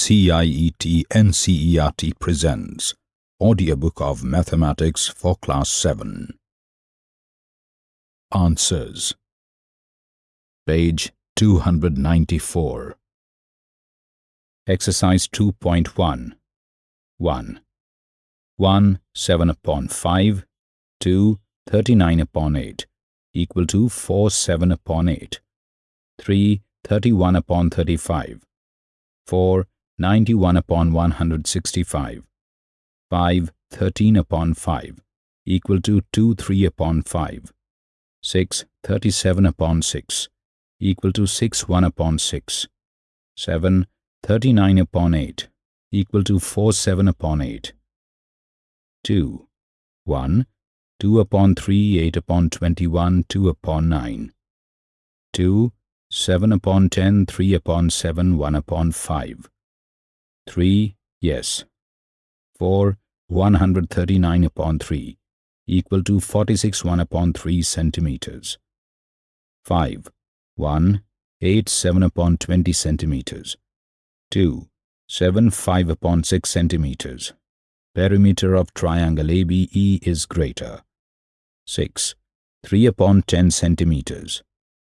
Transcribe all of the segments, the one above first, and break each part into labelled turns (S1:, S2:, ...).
S1: CIET NCERT presents Audiobook of Mathematics for Class 7 Answers. Page 294 Exercise 2.1 1. 1 7 upon 5 2 39 upon 8 equal to 4 7 upon 8 3 31 upon 35 4 91 upon 165 5 13 upon 5 equal to 2 3 upon 5 6 37 upon 6 equal to 6 1 upon 6 7 39 upon 8 equal to 4 7 upon 8 2 1 2 upon 3 8 upon 21 2 upon 9 2 7 upon 10 3 upon 7 1 upon 5 3 yes. 4 139 upon 3 equal to 46 1 upon 3 centimeters. 5 1 8 7 upon 20 centimeters. 2 7 5 upon 6 centimeters. Perimeter of triangle ABE is greater. 6 3 upon 10 centimeters.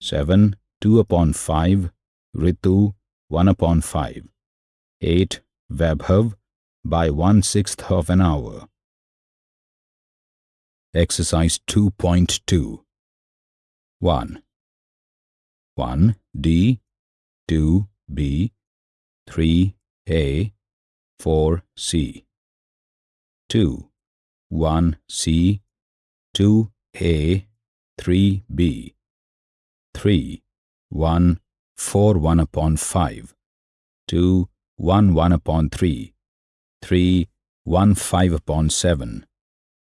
S1: 7 2 upon 5 Ritu 1 upon 5 8 Vaibhav by 1 sixth of an hour. Exercise 2.2 1 1 D 2 B 3 A 4 C. 2 1 C 2 A 3 B. 3 1 4 1 upon 5 2 1 1 upon 3 3 1 5 upon 7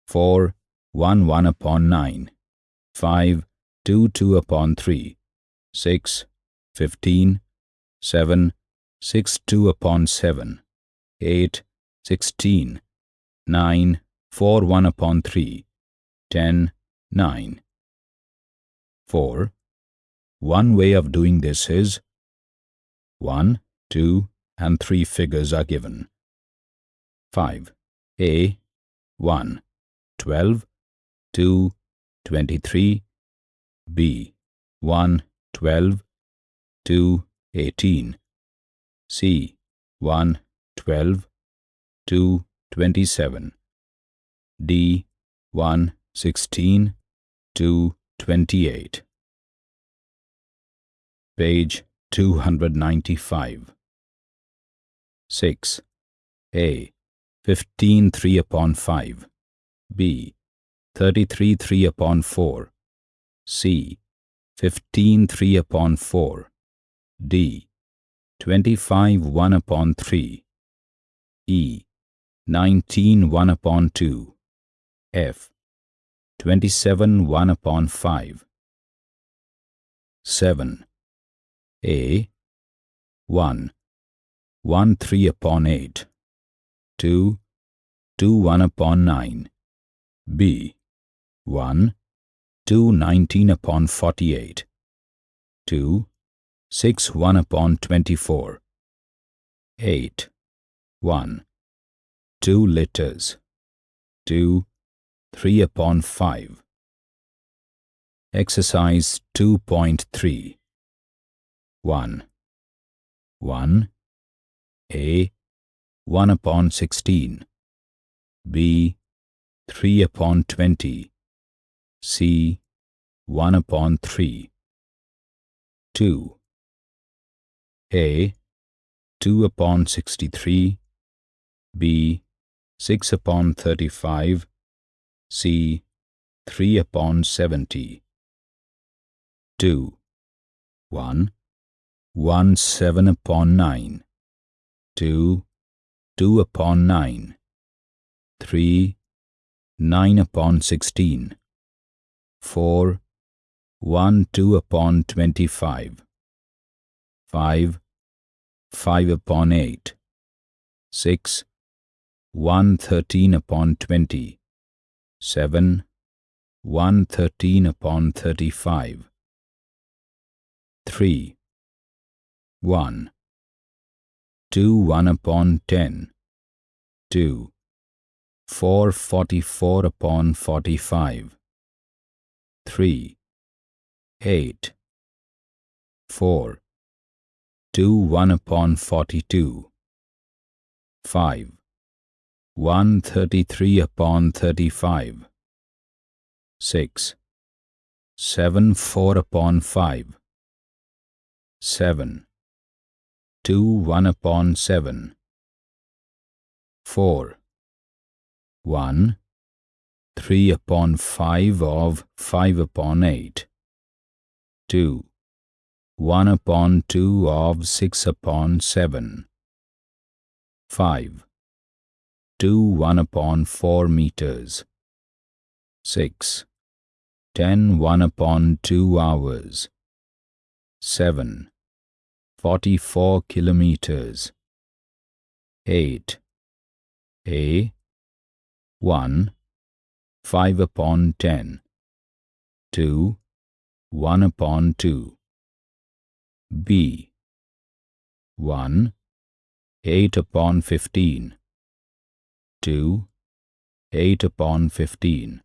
S1: 4 1 1 upon 9 5 2 2 upon 3 6 15 7 6 2 upon 7 8 16 9 4 1 upon 3 10 9 4 One way of doing this is 1 2 and 3 figures are given. 5 A. 1 12 2 23 B. 1 12 2 18 C. 1 12 2 27 D. 1 16 2 28 Page 295 6 A 15 3 upon 5 B 33 3 upon 4 C 15 3 upon 4 D 25 1 upon 3 E 19 1 upon 2 F 27 1 upon 5 7 A 1 1 3 upon 8 2 2 1 upon 9 B 1 2 19 upon 48 2 6 1 upon 24 8 1 2 liters 2 3 upon 5 Exercise 2.3 1 1 A 1 upon 16 B 3 upon 20 C 1 upon 3 2 A 2 upon 63 B 6 upon 35 C 3 upon 70 2 1 1 7 upon 9 2 2 upon 9 3 9 upon 16 4 1 2 upon 25 5 5 upon 8 6 1 13 upon 20 7 1 13 upon 35 3 1 2 1 upon 10, 2, 4 44 upon 45, 3, 8, 4, 2 1 upon 42, 5, 1 33 upon 35, 6, 7 4 upon 5, 7, 2 1 upon 7, 4, 1, 3 upon 5 of 5 upon 8, 2, 1 upon 2 of 6 upon 7, 5, 2 1 upon 4 meters, 6, 10 1 upon 2 hours, 7, 44 kilometers, 8, A, 1, 5 upon 10, 2, 1 upon 2, B, 1, 8 upon 15, 2, 8 upon 15.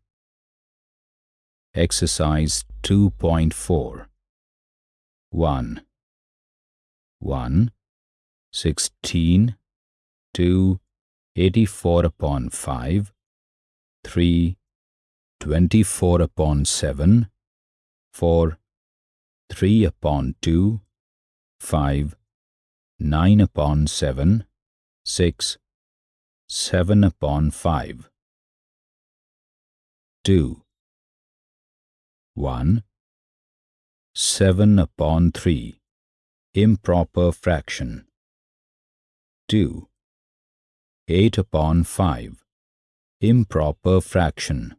S1: Exercise 2.4 1 1 16 2 84 upon 5 3 24 upon 7 4 3 upon 2 5 9 upon 7 6 7 upon 5 2 1 7 upon 3 improper fraction. 2 8 upon 5 improper fraction.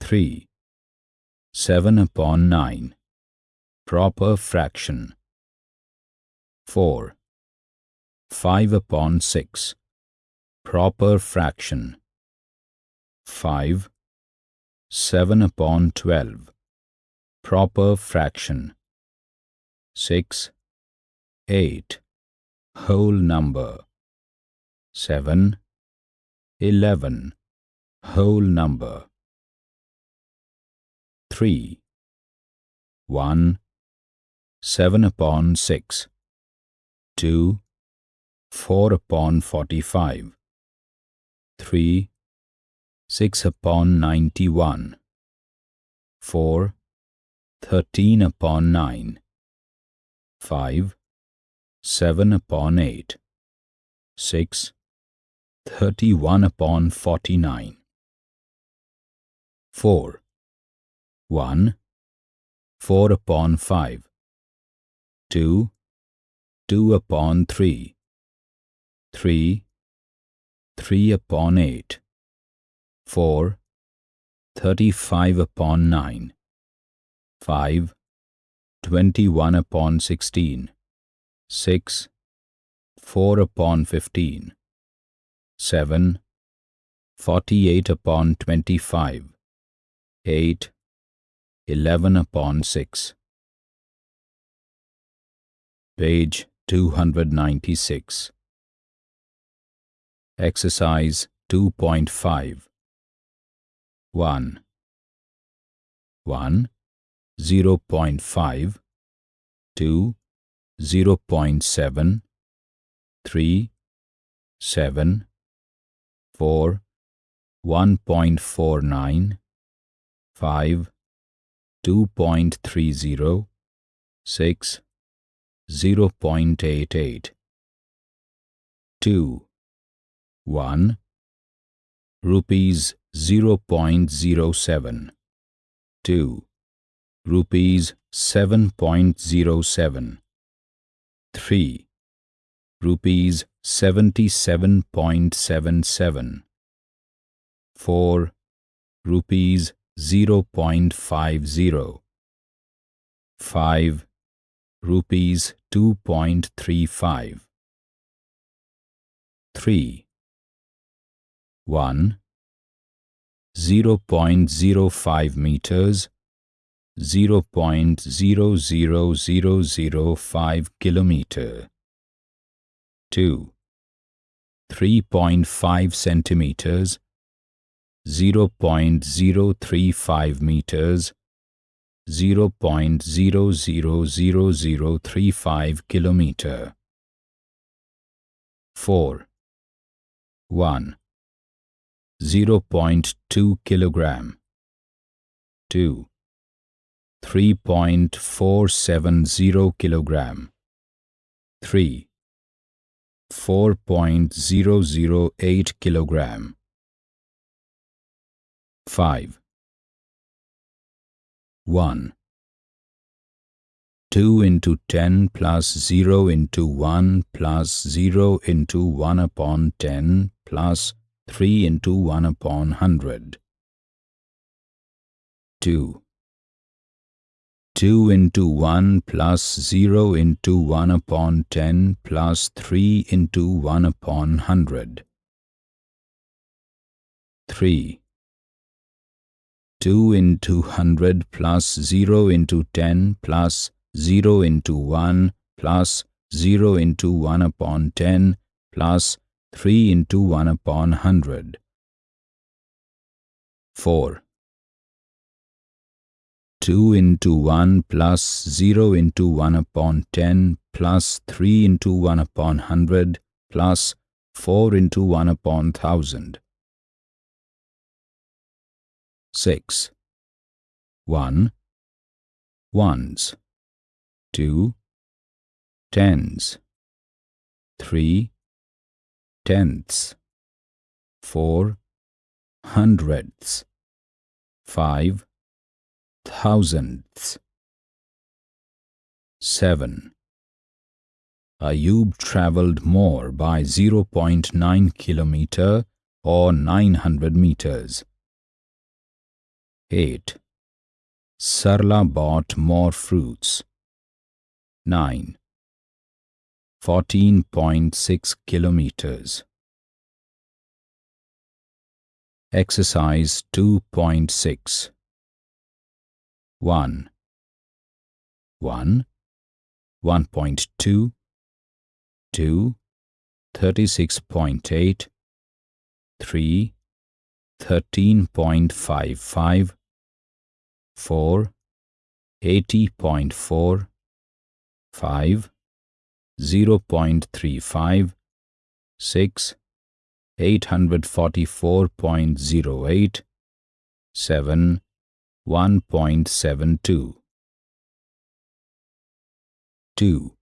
S1: 3 7 upon 9 proper fraction. 4 5 upon 6 proper fraction. 5 7 upon 12 proper fraction 6 8 whole number 7 11 whole number 3 1 7 upon 6 2 4 upon 45 3 6 upon 91 4 13 upon 9 5 7 upon 8 6 31 upon 49 4 1 4 upon 5 2 2 upon 3 3 3 upon 8 4, 35 upon 9, 5, 21 upon 16, 6, 4 upon 15, 7, 48 upon 25, 8, 11 upon 6. Page 296. Exercise 2.5 1 1 0 0.5 2 0 0.7 3 7 4 1.49 5 2.30 6 0.88 2 1 rupees 0.07 2 rupees 7.07 3 rupees 77.77 4 rupees 0.50 5 rupees 2.35 3 1 0.05 meters 0.00005 kilometer. 2 3.5 centimeters. 0.035 meters. 0.000035 kilometer. 4 1 0.2 kilogram. 2 3.470 kilogram. 3 4.008 kilogram. 5 1 2 into 10 plus 0 into 1 plus 0 into 1 upon 10 plus 3 into 1 upon 100 2 2 into 1 plus 0 into 1 upon 10 plus 3 into 1 upon 100 3 2 into 100 plus 0 into 10 plus 0 into 1 plus 0 into 1 upon 10 plus 3 into 1 upon 100. 4. 2 into 1 plus 0 into 1 upon 10 plus 3 into 1 upon 100 plus 4 into 1 upon 1000. 6. 1. Ones. 2. Tens. 3. Tenths. 4. Hundredths. 5 thousandth. 7. Ayub traveled more by 0.9 kilometer or 900 meters. 8. Sarla bought more fruits. 9. 14.6 kilometers. Exercise 2.6 1 1 1.2 2 36.8 3 13.55 4 80.4 5 0.35, 6, 844.08, 7, 1.72. 2.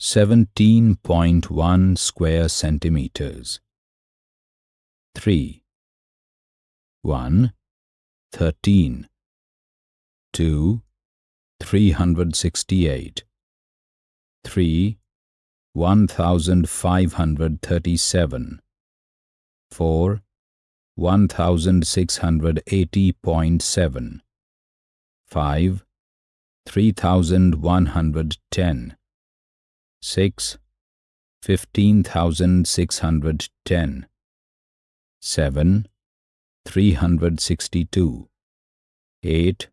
S1: 17.1 square centimeters. 3. 1. 13. 2. 368 three one thousand 1680.7 5 3110 6 15610 7 362 8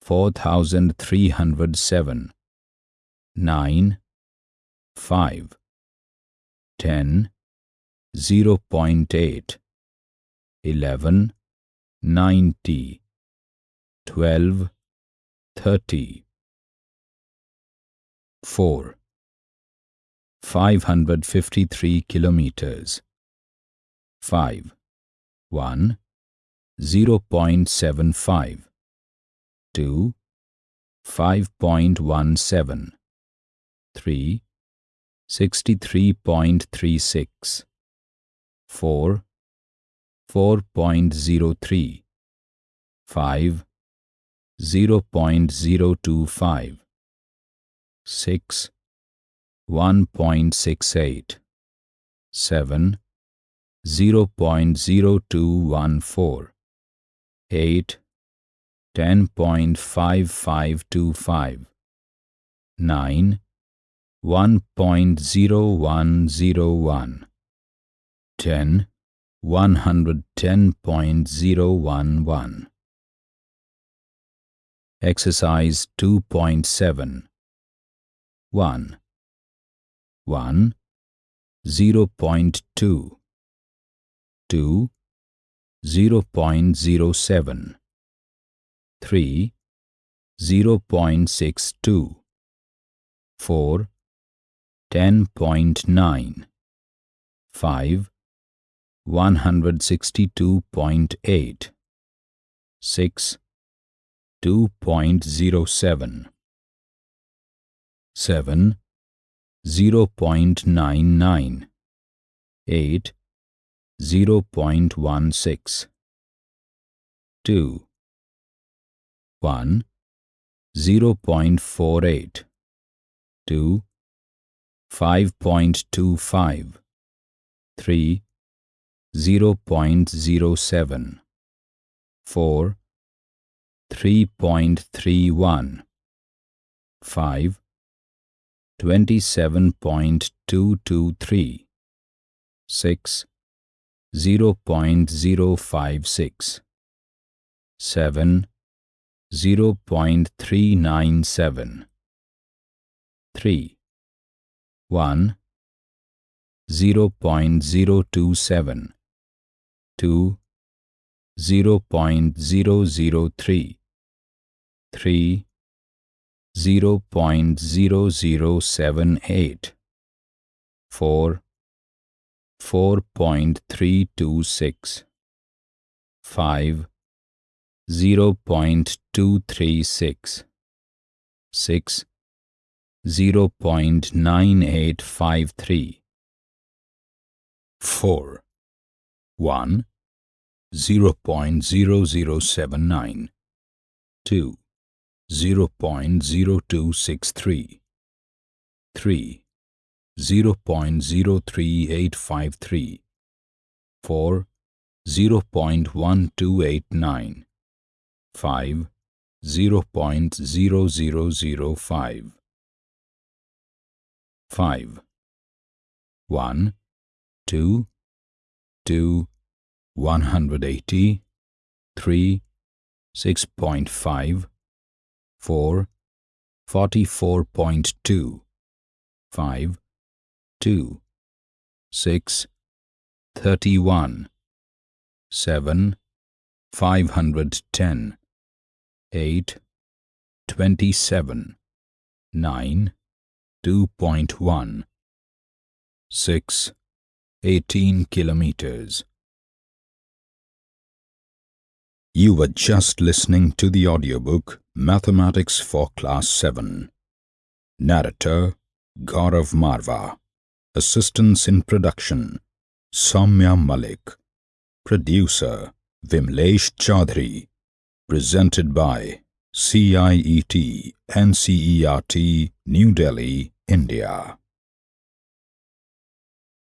S1: 4307 9 5 10 0.8 eleven, ninety, twelve, thirty, four, five hundred fifty-three kilometers, five, one, zero point seven five, two, five point one seven. 3, 63.36, 4, 4.03, 5, 0.025, 6, 1.68, 7, 0.0214, 8, 10.5525, 9, 1.0101 10 110.011 Exercise 2.7 1 1 0.2 2 0.07 3 0.62 4 10.9 5 162.8 6 2.07 7 0.99 8 0.16 2 1 0.48 2 5.25 3 0.07 4 3.31 5 27.223 6 0.056 7 0.397 3 1 0.027 2 0.003 3 0.0078 4 4.326 5 0.236 6 0.9853 4 1 0.0079 2 0.0263 3 0.03853 4 0.1289 5 0.0005 5 1 2 2 180 3 6.5 4 44.2 5 2 6 31 7 510 8 27 9 2.1 6 18 kilometers You were just listening to the audiobook Mathematics for Class 7. Narrator Gaurav Marva. Assistance in production Soumya Malik. Producer Vimlesh Chaudhary. Presented by CIET NCERT New Delhi, India.